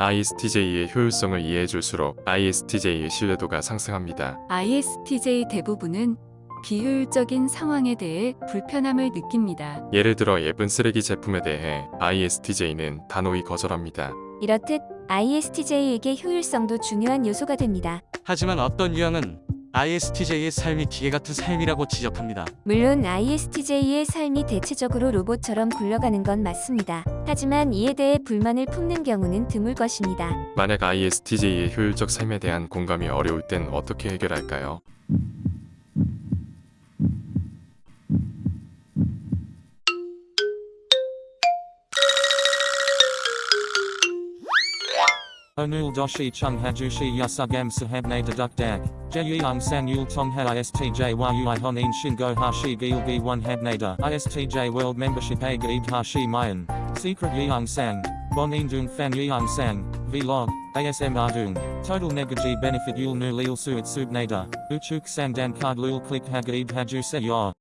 ISTJ의 효율성을 이해해줄수록 ISTJ의 신뢰도가 상승합니다. ISTJ 대부분은 비효율적인 상황에 대해 불편함을 느낍니다. 예를 들어 예쁜 쓰레기 제품에 대해 ISTJ는 단호히 거절합니다. 이렇듯 ISTJ에게 효율성도 중요한 요소가 됩니다. 하지만 어떤 유형은 ISTJ의 삶이 기계 같은 삶이라고 지적합니다. 물론 ISTJ의 삶이 대체적으로 로봇처럼 굴러가는 건 맞습니다. 하지만 이에 대해 불만을 품는 경우는 드물 것입니다. 만약 ISTJ의 효율적 삶에 대한 공감이 어려울 땐 어떻게 해결할까요? Onul doshi chung hajushi yasugam sahabne deduk dag. Jeyung sang yul tong ha istj yui honin shingo hashi gil gi one habnada. Istj world membership a hashi mayan. Secret yeung sang. Bonin dung fan yeung sang. Vlog. ASM ardung. Total negaji benefit yul nu lil suit subnada. Uchuk sang dan card lul click ha gaib haju se.